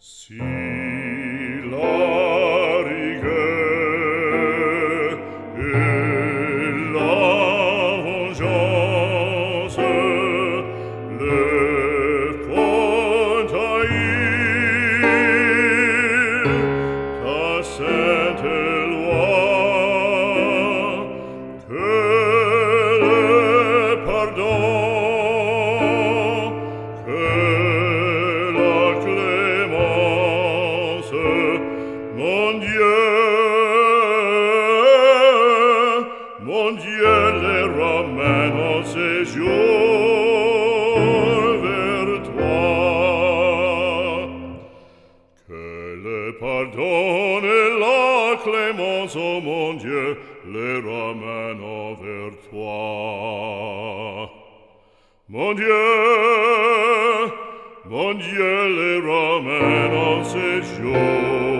See. mon Dieu les Romains en séjour vers toi. Que le pardon et la clémence, oh mon Dieu, les Romains envers toi. Mon Dieu, mon Dieu, les Romains en séjour